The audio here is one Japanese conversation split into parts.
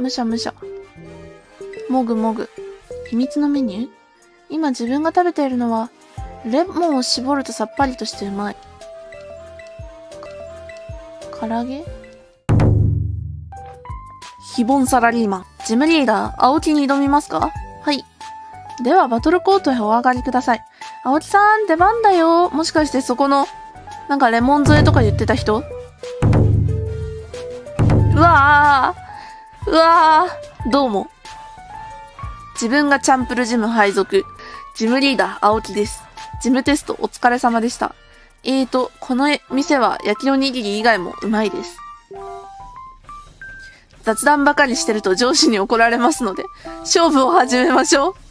むしゃむしゃ。もぐもぐ。秘密のメニュー？今自分が食べているのは、レモンを絞るとさっぱりとしてうまい。唐揚げ？非凡サラリーマン。ジムリーダー、青木に挑みますか？はい。では、バトルコートへお上がりください。青木さん、出番だよ。もしかしてそこの、なんかレモン添えとか言ってた人？うわーうわーどうも。自分がチャンプルジム配属。ジムリーダー、青木です。ジムテストお疲れ様でした。えーと、この店は焼きおにぎり以外もうまいです。雑談ばかりしてると上司に怒られますので、勝負を始めましょう。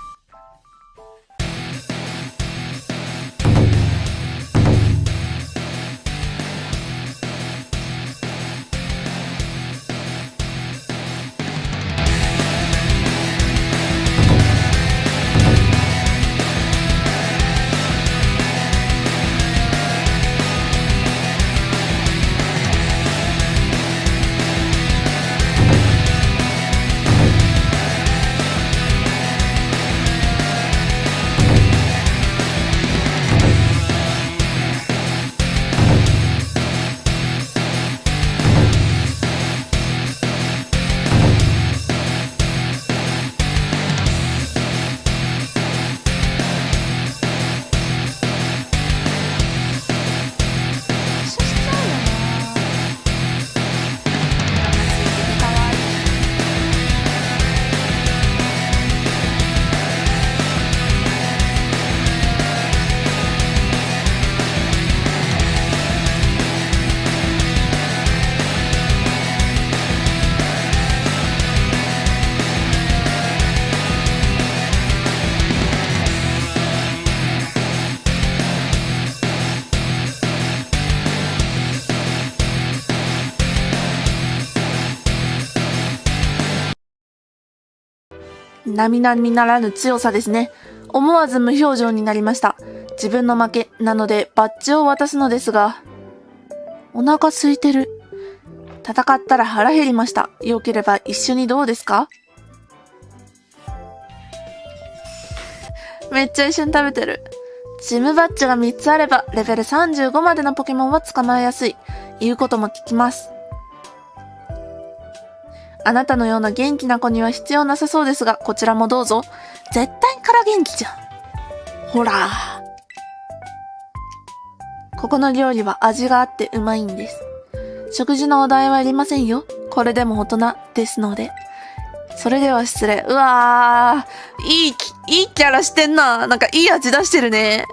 並々ならぬ強さですね。思わず無表情になりました。自分の負けなのでバッジを渡すのですが、お腹空いてる。戦ったら腹減りました。良ければ一緒にどうですか？めっちゃ一緒に食べてる。ジムバッジが3つあれば、レベル35までのポケモンは捕まえやすい。言うことも聞きます。あなたのような元気な子には必要なさそうですが、こちらもどうぞ。絶対から元気じゃん。ほら。ここの料理は味があってうまいんです。食事のお代はいりませんよ。これでも大人ですので。それでは失礼。うわー。いい、いいキャラしてんな。なんかいい味出してるね。